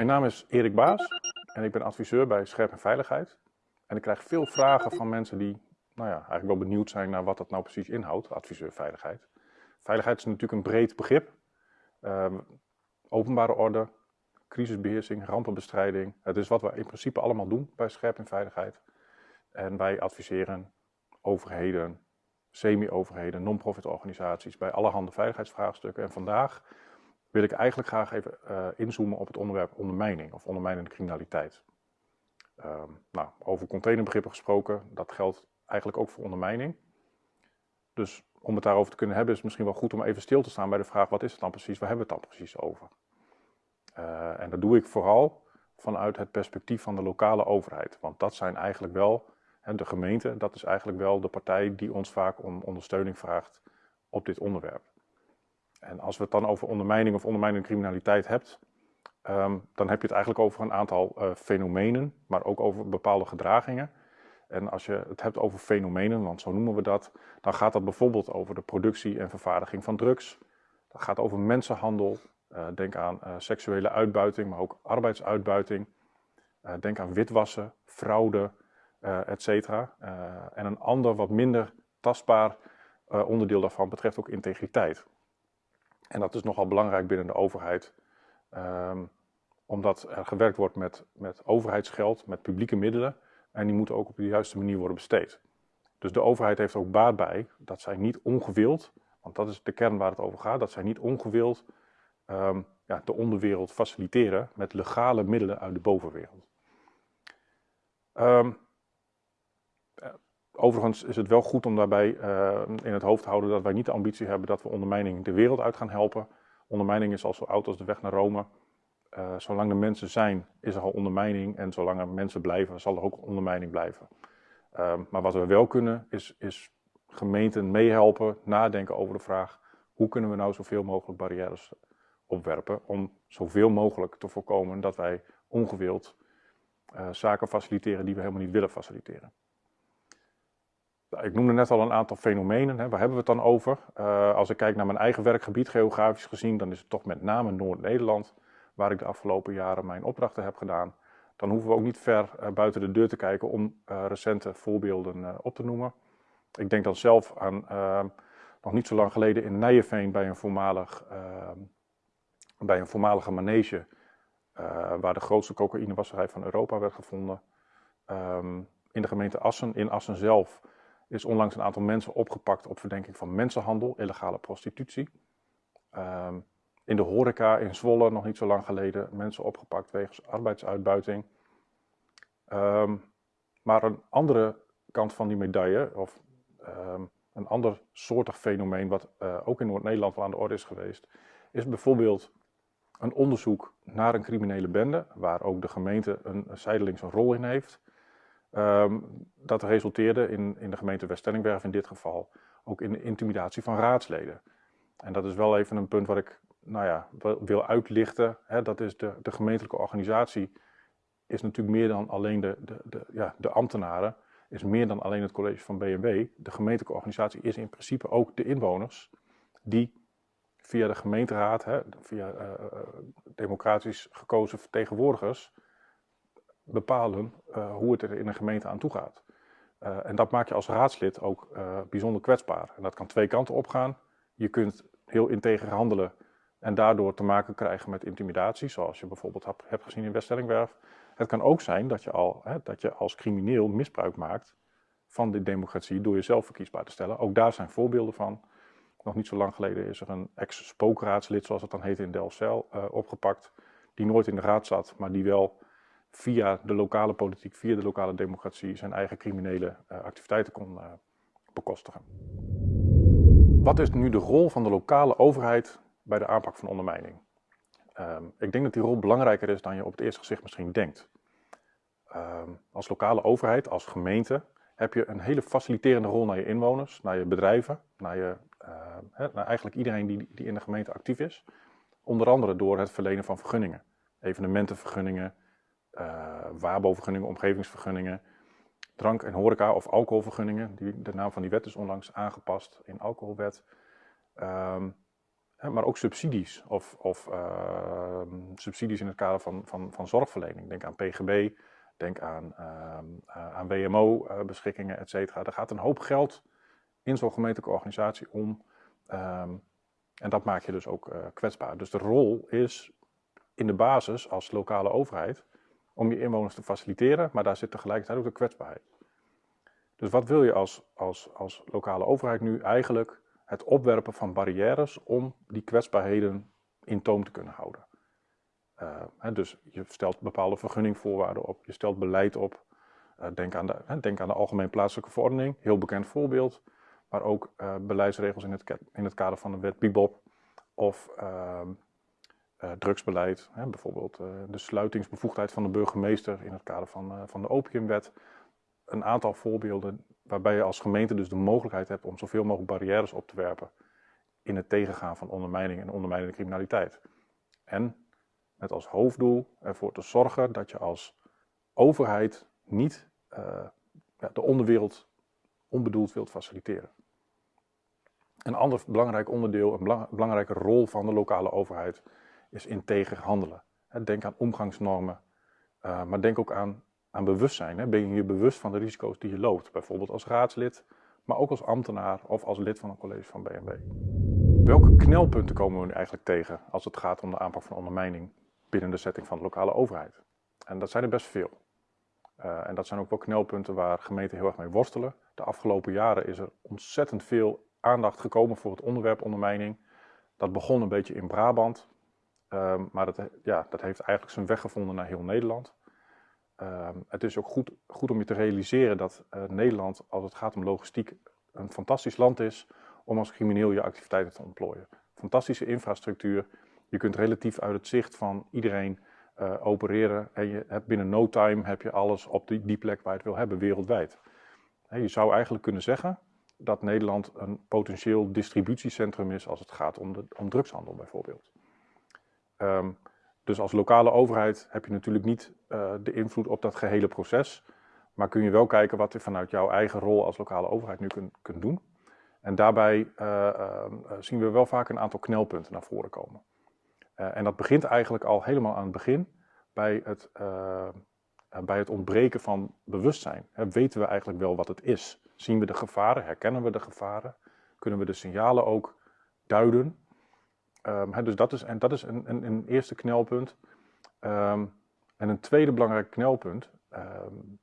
Mijn naam is Erik Baas en ik ben adviseur bij Scherp en Veiligheid. En ik krijg veel vragen van mensen die nou ja, eigenlijk wel benieuwd zijn naar wat dat nou precies inhoudt, adviseur veiligheid. Veiligheid is natuurlijk een breed begrip. Ehm, openbare orde, crisisbeheersing, rampenbestrijding. Het is wat we in principe allemaal doen bij Scherp en Veiligheid. En wij adviseren overheden, semi-overheden, non-profit organisaties bij allerhande veiligheidsvraagstukken. En vandaag wil ik eigenlijk graag even uh, inzoomen op het onderwerp ondermijning of ondermijnende criminaliteit. Um, nou, over containerbegrippen gesproken, dat geldt eigenlijk ook voor ondermijning. Dus om het daarover te kunnen hebben is het misschien wel goed om even stil te staan bij de vraag wat is het dan precies, waar hebben we het dan precies over? Uh, en dat doe ik vooral vanuit het perspectief van de lokale overheid. Want dat zijn eigenlijk wel, hè, de gemeente, dat is eigenlijk wel de partij die ons vaak om ondersteuning vraagt op dit onderwerp. En als we het dan over ondermijning of ondermijnende criminaliteit hebt, um, dan heb je het eigenlijk over een aantal uh, fenomenen, maar ook over bepaalde gedragingen. En als je het hebt over fenomenen, want zo noemen we dat, dan gaat dat bijvoorbeeld over de productie en vervaardiging van drugs. Dat gaat over mensenhandel. Uh, denk aan uh, seksuele uitbuiting, maar ook arbeidsuitbuiting. denk aan witwassen, fraude, et cetera. en een ander, wat minder tastbaar onderdeel daarvan betreft ook integriteit. En dat is nogal belangrijk binnen de overheid, um, omdat er gewerkt wordt met, met overheidsgeld, met publieke middelen. En die moeten ook op de juiste manier worden besteed. Dus de overheid heeft ook baat bij dat zij niet ongewild, want dat is de kern waar het over gaat, dat zij niet ongewild um, ja, de onderwereld faciliteren met legale middelen uit de bovenwereld. Um, Overigens is het wel goed om daarbij uh, in het hoofd te houden dat wij niet de ambitie hebben dat we ondermijning de wereld uit gaan helpen. Ondermijning is al zo oud als de weg naar Rome. Uh, zolang er mensen zijn, is er al ondermijning. En zolang er mensen blijven, zal er ook ondermijning blijven. Uh, maar wat we wel kunnen, is, is gemeenten meehelpen, nadenken over de vraag: hoe kunnen we nou zoveel mogelijk barrières opwerpen om zoveel mogelijk te voorkomen dat wij ongewild zaken faciliteren die we helemaal niet willen faciliteren. Nou, ik noemde net al een aantal fenomenen. Hè. Waar hebben we het dan over? Uh, als ik kijk naar mijn eigen werkgebied, geografisch gezien, dan is het toch met name Noord-Nederland, waar ik de afgelopen jaren mijn opdrachten heb gedaan. Dan hoeven we ook niet ver uh, buiten de deur te kijken om uh, recente voorbeelden op te noemen. Ik denk dan zelf aan nog niet zo lang geleden in Nijenveen bij een, voormalig, bij een voormalige manege, waar de grootste cocaïnewasserij van Europa werd gevonden. Um, in de gemeente Assen, in Assen zelf, is onlangs een aantal mensen opgepakt op verdenking van mensenhandel, illegale prostitutie. Um, in de horeca in Zwolle, nog niet zo lang geleden, mensen opgepakt wegens arbeidsuitbuiting. Um, maar een andere kant van die medaille, of um, een ander soortig fenomeen wat uh, ook in Noord-Nederland wel aan de orde is geweest, is bijvoorbeeld een onderzoek naar een criminele bende, waar ook de gemeente een, een zijdelings een rol in heeft. Um, dat resulteerde in, in de gemeente West-Stellingwerf in dit geval ook in de intimidatie van raadsleden. En dat is wel even een punt wat ik nou ja, wil uitlichten. Hè, dat is de, de gemeentelijke organisatie is natuurlijk meer dan alleen de, de, de, ja, de ambtenaren, is meer dan alleen het college van BMW. De gemeentelijke organisatie is in principe ook de inwoners die via de gemeenteraad, hè, via uh, democratisch gekozen vertegenwoordigers, bepalen uh, hoe het er in een gemeente aan toe gaat. Uh, en dat maakt je als raadslid ook uh, bijzonder kwetsbaar. En dat kan twee kanten opgaan. Je kunt heel integer handelen en daardoor te maken krijgen met intimidatie, zoals je bijvoorbeeld hebt gezien in Weststellingwerf. Het kan ook zijn dat je, al, hè, dat je als crimineel misbruik maakt van de democratie door jezelf verkiesbaar te stellen. Ook daar zijn voorbeelden van. Nog niet zo lang geleden is er een ex-spookraadslid, zoals het dan heet in Delfzijl, opgepakt. Die nooit in de raad zat, maar die wel via de lokale politiek, via de lokale democratie zijn eigen criminele uh, activiteiten kon uh, bekostigen. Wat is nu de rol van de lokale overheid bij de aanpak van ondermijning? Um, ik denk dat die rol belangrijker is dan je op het eerste gezicht misschien denkt. Um, als lokale overheid, als gemeente, heb je een hele faciliterende rol naar je inwoners, naar je bedrijven, naar, je, he, naar eigenlijk iedereen die, die in de gemeente actief is. Onder andere door het verlenen van vergunningen, evenementenvergunningen, uh, omgevingsvergunningen, drank- en horeca- of alcoholvergunningen. Die, de naam van die wet is onlangs aangepast in alcoholwet. Um, maar ook subsidies of, of ehm, subsidies in het kader van, van, van zorgverlening. Denk aan PGB, denk aan, ehm, eh, aan WMO-beschikkingen, et cetera. Er gaat een hoop geld in zo'n gemeentelijke organisatie om. Ehm, en dat maakt je dus ook kwetsbaar. Dus de rol is in de basis als lokale overheid om je inwoners te faciliteren, maar daar zit tegelijkertijd ook de kwetsbaarheid. Dus wat wil je als, als, als lokale overheid nu eigenlijk? Het opwerpen van barrières om die kwetsbaarheden in toom te kunnen houden. Uh, hè, dus je stelt bepaalde vergunningvoorwaarden op, je stelt beleid op. Uh, denk, aan de, hè, denk aan de Algemeen Plaatselijke Verordening, heel bekend voorbeeld. Maar ook uh, beleidsregels in het, in het kader van de wet BIBOP. Of ehm, drugsbeleid, hè, bijvoorbeeld de sluitingsbevoegdheid van de burgemeester in het kader van, van de opiumwet een aantal voorbeelden waarbij je als gemeente dus de mogelijkheid hebt om zoveel mogelijk barrières op te werpen in het tegengaan van ondermijning en ondermijnende criminaliteit. En met als hoofddoel ervoor te zorgen dat je als overheid niet de onderwereld onbedoeld wilt faciliteren. Een ander belangrijk onderdeel, een belangrijke rol van de lokale overheid is integer handelen. Denk aan omgangsnormen, uh, maar denk ook aan aan bewustzijn. Ben je je bewust van de risico's die je loopt? Bijvoorbeeld als raadslid, maar ook als ambtenaar of als lid van een college van BNB. Welke knelpunten komen we nu eigenlijk tegen als het gaat om de aanpak van ondermijning binnen de setting van de lokale overheid? En dat zijn er best veel. Uh, en dat zijn ook wel knelpunten waar gemeenten heel erg mee worstelen. De afgelopen jaren is er ontzettend veel aandacht gekomen voor het onderwerp ondermijning. Dat begon een beetje in Brabant, uh, maar dat, ja, dat heeft eigenlijk zijn weg gevonden naar heel Nederland. Ehm, het is ook goed, goed om je te realiseren dat uh, Nederland, als het gaat om logistiek, een fantastisch land is om als crimineel je activiteiten te ontplooien. Fantastische infrastructuur. Je kunt relatief uit het zicht van iedereen uh, opereren. En je hebt binnen no time heb je alles op die, die plek waar je het wil hebben, wereldwijd. je zou eigenlijk kunnen zeggen dat Nederland een potentieel distributiecentrum is als het gaat om, de, om drugshandel bijvoorbeeld. Um, dus als lokale overheid heb je natuurlijk niet uh, de invloed op dat gehele proces. Maar kun je wel kijken wat je vanuit jouw eigen rol als lokale overheid nu kunt, kunt doen. En daarbij uh, uh, zien we wel vaak een aantal knelpunten naar voren komen. en dat begint eigenlijk al helemaal aan het begin bij het, bij het ontbreken van bewustzijn. weten we eigenlijk wel wat het is? Zien we de gevaren? Herkennen we de gevaren? Kunnen we de signalen ook duiden? Um, dus dat is, en dat is een, een, een eerste knelpunt. Um, en een tweede belangrijk knelpunt um,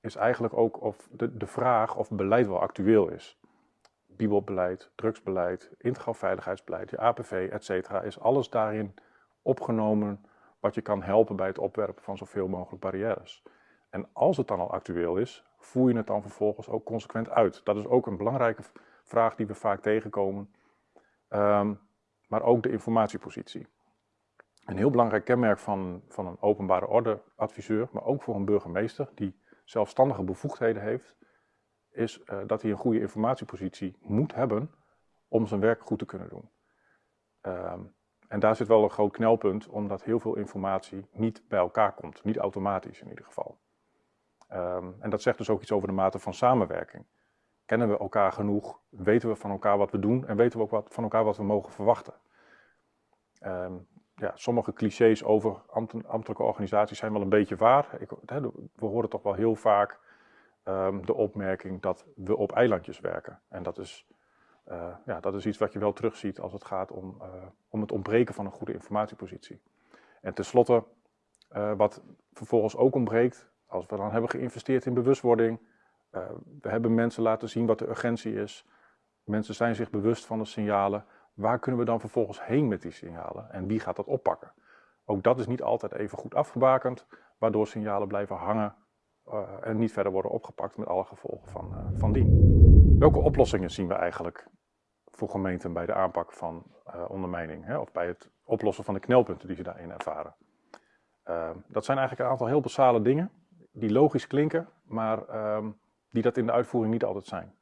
is eigenlijk ook of de, de vraag of beleid wel actueel is. Bibelbeleid, drugsbeleid, integraal veiligheidsbeleid, APV, et cetera, is alles daarin opgenomen wat je kan helpen bij het opwerpen van zoveel mogelijk barrières. En als het dan al actueel is, voer je het dan vervolgens ook consequent uit. Dat is ook een belangrijke vraag die we vaak tegenkomen. Maar ook de informatiepositie. Een heel belangrijk kenmerk van, van een openbare ordeadviseur, maar ook voor een burgemeester die zelfstandige bevoegdheden heeft, is uh, dat hij een goede informatiepositie moet hebben om zijn werk goed te kunnen doen. Um, en daar zit wel een groot knelpunt, omdat heel veel informatie niet bij elkaar komt, niet automatisch in ieder geval. Um, en dat zegt dus ook iets over de mate van samenwerking. Kennen we elkaar genoeg? Weten we van elkaar wat we doen? En weten we ook wat, van elkaar wat we mogen verwachten? Um, ja, sommige clichés over ambtelijke organisaties zijn wel een beetje waar. Ik, we horen toch wel heel vaak um, de opmerking dat we op eilandjes werken. En dat is, uh, ja, dat is iets wat je wel terugziet als het gaat om, uh, om het ontbreken van een goede informatiepositie. En tenslotte, uh, wat vervolgens ook ontbreekt, als we dan hebben geïnvesteerd in bewustwording, uh, we hebben mensen laten zien wat de urgentie is. Mensen zijn zich bewust van de signalen. Waar kunnen we dan vervolgens heen met die signalen? En wie gaat dat oppakken? Ook dat is niet altijd even goed afgebakend, waardoor signalen blijven hangen uh, en niet verder worden opgepakt met alle gevolgen van, uh, van dien. Welke oplossingen zien we eigenlijk voor gemeenten bij de aanpak van ondermijning? Hè, of bij het oplossen van de knelpunten die ze daarin ervaren? dat zijn eigenlijk een aantal heel basale dingen die logisch klinken, maar ehm, die dat in de uitvoering niet altijd zijn.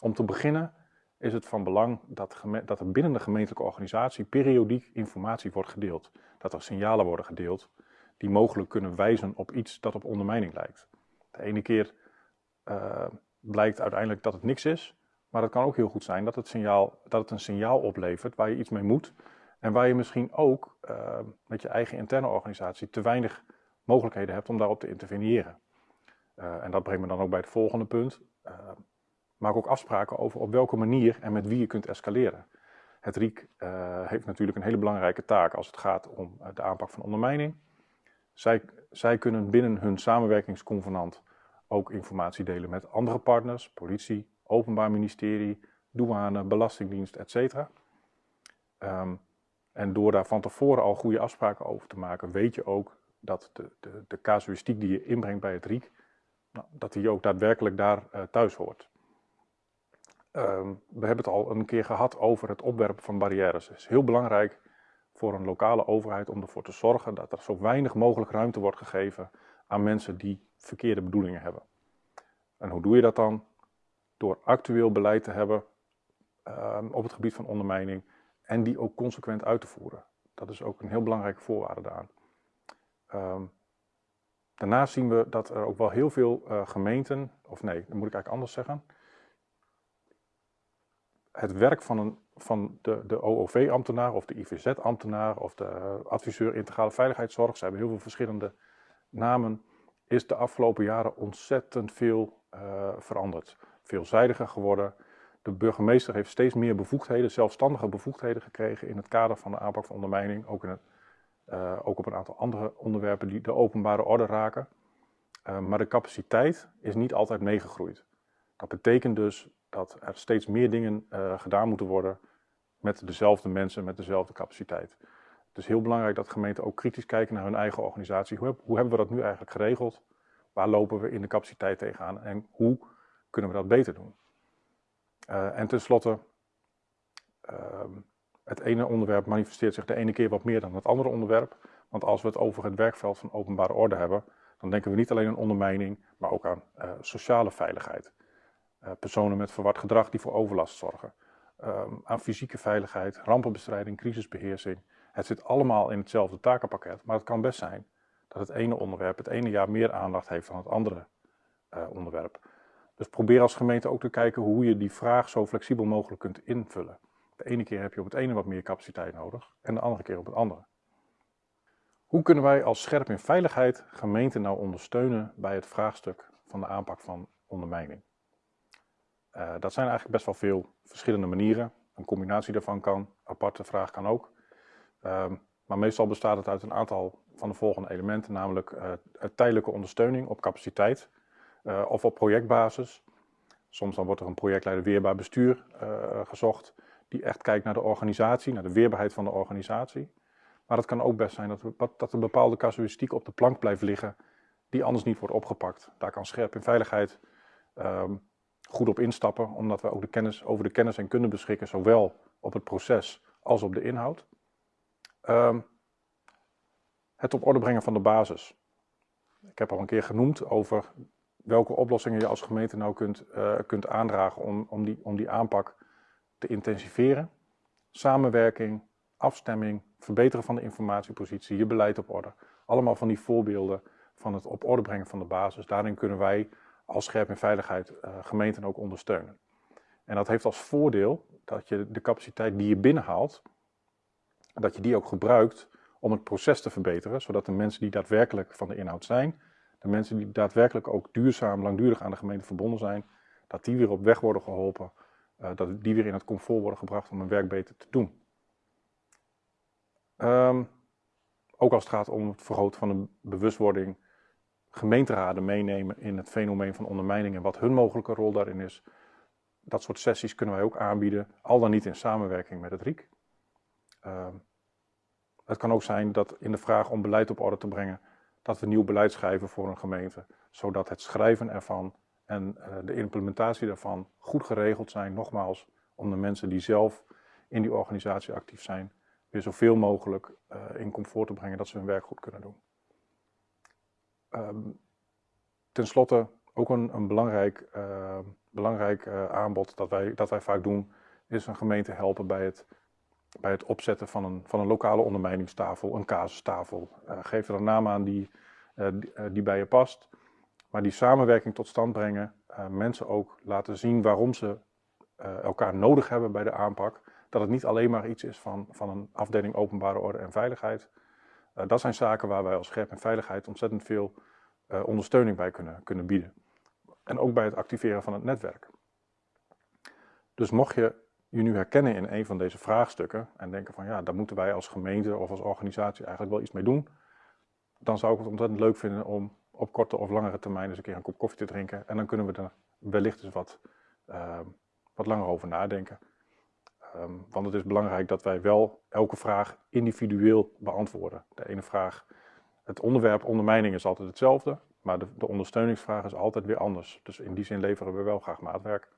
Om te beginnen is het van belang dat, dat er binnen de gemeentelijke organisatie periodiek informatie wordt gedeeld. Dat er signalen worden gedeeld die mogelijk kunnen wijzen op iets dat op ondermijning lijkt. De ene keer uh, blijkt uiteindelijk dat het niks is, Maar het kan ook heel goed zijn dat het, signaal, dat het een signaal oplevert waar je iets mee moet. En waar je misschien ook uh, met je eigen interne organisatie te weinig mogelijkheden hebt om daarop te interveneren. Uh, en dat brengt me dan ook bij het volgende punt. Uh, maak ook afspraken over op welke manier en met wie je kunt escaleren. Het RIEK heeft natuurlijk een hele belangrijke taak als het gaat om de aanpak van ondermijning. Zij, zij kunnen binnen hun samenwerkingsconvenant ook informatie delen met andere partners, politie, openbaar ministerie, douane, belastingdienst, etc. Um, en door daar van tevoren al goede afspraken over te maken, weet je ook dat de, de, de casuïstiek die je inbrengt bij het RIEK, nou, dat die ook daadwerkelijk daar uh, thuis hoort. Um, we hebben het al een keer gehad over het opwerpen van barrières. Het is heel belangrijk voor een lokale overheid om ervoor te zorgen dat er zo weinig mogelijk ruimte wordt gegeven aan mensen die verkeerde bedoelingen hebben. En hoe doe je dat dan? Door actueel beleid te hebben um, op het gebied van ondermijning en die ook consequent uit te voeren. Dat is ook een heel belangrijke voorwaarde daaraan. Um, daarnaast zien we dat er ook wel heel veel uh, gemeenten, of nee, dat moet ik eigenlijk anders zeggen. Het werk van, een, van de, de OOV-ambtenaar of de IVZ-ambtenaar of de adviseur integrale veiligheidszorg, ze hebben heel veel verschillende namen, is de afgelopen jaren ontzettend veel uh, veranderd. Veelzijdiger geworden. De burgemeester heeft steeds meer bevoegdheden, zelfstandige bevoegdheden gekregen in het kader van de aanpak van ondermijning. Ook, in het, uh, ook op een aantal andere onderwerpen die de openbare orde raken. Uh, maar de capaciteit is niet altijd meegegroeid. Dat betekent dus dat er steeds meer dingen uh, gedaan moeten worden met dezelfde mensen, met dezelfde capaciteit. Het is heel belangrijk dat gemeenten ook kritisch kijken naar hun eigen organisatie. Hoe, hoe hebben we dat nu eigenlijk geregeld? Waar lopen we in de capaciteit tegenaan en hoe kunnen we dat beter doen? En tenslotte, uh, het ene onderwerp manifesteert zich de ene keer wat meer dan het andere onderwerp. Want als we het over het werkveld van openbare orde hebben, dan denken we niet alleen aan ondermijning, maar ook aan uh, sociale veiligheid. Uh, personen met verward gedrag die voor overlast zorgen. Um, aan fysieke veiligheid, rampenbestrijding, crisisbeheersing. Het zit allemaal in hetzelfde takenpakket, maar het kan best zijn dat het ene onderwerp het ene jaar meer aandacht heeft dan het andere uh, onderwerp. Dus probeer als gemeente ook te kijken hoe je die vraag zo flexibel mogelijk kunt invullen. De ene keer heb je op het ene wat meer capaciteit nodig en de andere keer op het andere. Hoe kunnen wij als Scherp in Veiligheid gemeenten nou ondersteunen bij het vraagstuk van de aanpak van ondermijning? Uh, dat zijn eigenlijk best wel veel verschillende manieren. Een combinatie daarvan kan, aparte vraag kan ook. Uh, maar meestal bestaat het uit een aantal van de volgende elementen, namelijk uh, tijdelijke ondersteuning op capaciteit uh, of op projectbasis. Soms dan wordt er een projectleider weerbaar bestuur gezocht, die echt kijkt naar de organisatie, naar de weerbaarheid van de organisatie. Maar het kan ook best zijn dat, we, dat een bepaalde casuïstiek op de plank blijft liggen, die anders niet wordt opgepakt. Daar kan scherp in veiligheid um, goed op instappen, omdat we ook de kennis, over de kennis en kunde beschikken, zowel op het proces als op de inhoud. Um, het op orde brengen van de basis. Ik heb al een keer genoemd over welke oplossingen je als gemeente nou kunt, uh, kunt aandragen om, om, die, om die aanpak te intensiveren. Samenwerking, afstemming, verbeteren van de informatiepositie, je beleid op orde. Allemaal van die voorbeelden van het op orde brengen van de basis. Daarin kunnen wij als scherp en veiligheid uh, gemeenten ook ondersteunen. En dat heeft als voordeel dat je de capaciteit die je binnenhaalt, dat je die ook gebruikt om het proces te verbeteren, zodat de mensen die daadwerkelijk van de inhoud zijn, de mensen die daadwerkelijk ook duurzaam, langdurig aan de gemeente verbonden zijn, dat die weer op weg worden geholpen, dat die weer in het comfort worden gebracht om hun werk beter te doen. Um, ook als het gaat om het vergroten van de bewustwording, gemeenteraden meenemen in het fenomeen van ondermijning en wat hun mogelijke rol daarin is. Dat soort sessies kunnen wij ook aanbieden, al dan niet in samenwerking met het RIEK. Um, het kan ook zijn dat in de vraag om beleid op orde te brengen, dat we nieuw beleid schrijven voor een gemeente, zodat het schrijven ervan en uh, de implementatie daarvan goed geregeld zijn, nogmaals, om de mensen die zelf in die organisatie actief zijn, weer zoveel mogelijk uh, in comfort te brengen dat ze hun werk goed kunnen doen. Um, ten slotte ook een, een belangrijk, uh, belangrijk aanbod dat wij, dat wij vaak doen, is een gemeente helpen bij het bij het opzetten van een, van een lokale ondermijningstafel, een casustafel. Geef er een naam aan die, die, bij je past. Maar die samenwerking tot stand brengen, mensen ook laten zien waarom ze eh, elkaar nodig hebben bij de aanpak. Dat het niet alleen maar iets is van, van een afdeling openbare orde en veiligheid. Uh, dat zijn zaken waar wij als scherp en veiligheid ontzettend veel ondersteuning bij kunnen, kunnen bieden. En ook bij het activeren van het netwerk. Dus mocht je je nu herkennen in een van deze vraagstukken en denken van ja, daar moeten wij als gemeente of als organisatie eigenlijk wel iets mee doen, dan zou ik het ontzettend leuk vinden om op korte of langere termijn eens een keer een kop koffie te drinken. En dan kunnen we er wellicht eens wat, uh, wat langer over nadenken. Um, want het is belangrijk dat wij wel elke vraag individueel beantwoorden. De ene vraag, het onderwerp ondermijning is altijd hetzelfde, maar de, de ondersteuningsvraag is altijd weer anders. Dus in die zin leveren we wel graag maatwerk.